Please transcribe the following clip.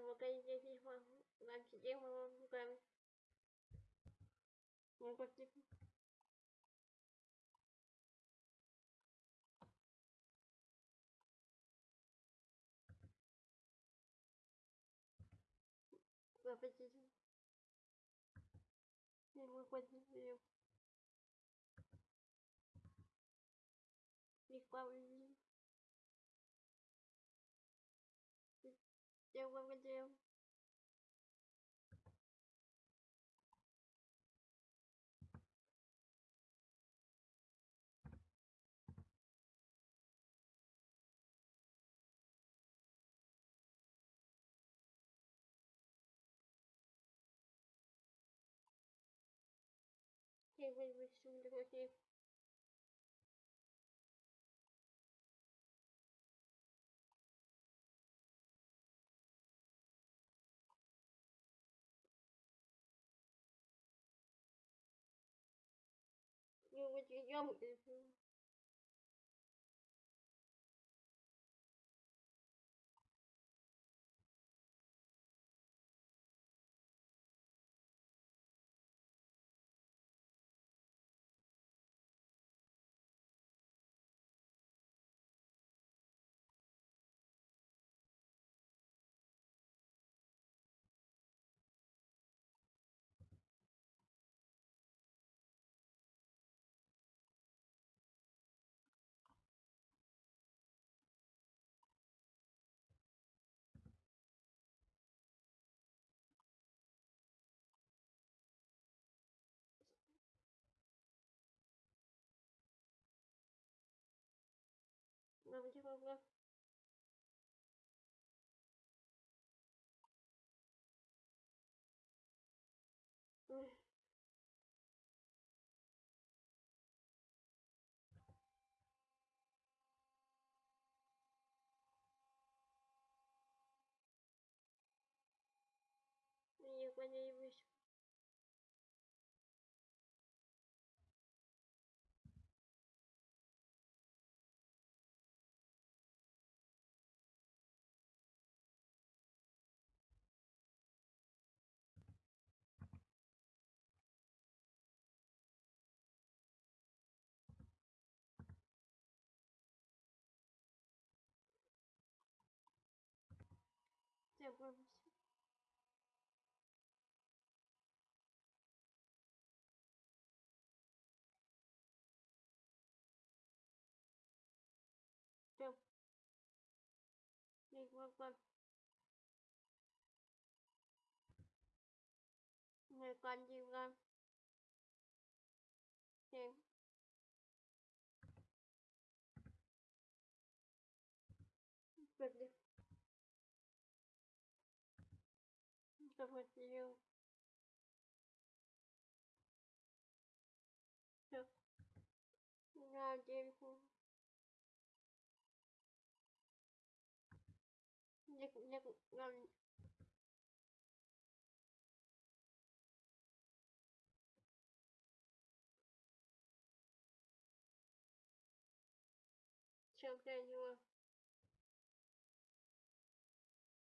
我跟这地方，那几地方跟，我过去。我不记得，你们过去没有？你关不？выведи Hey, wait, wait, soon, okay. geliyor Авдеевна Я понимаю. revolution Trâm Liên quan quanh Người con chim con Chim Vượt đi завладел. Сейчас. На девятку. Нет, нет, нам... Сейчас глянь его.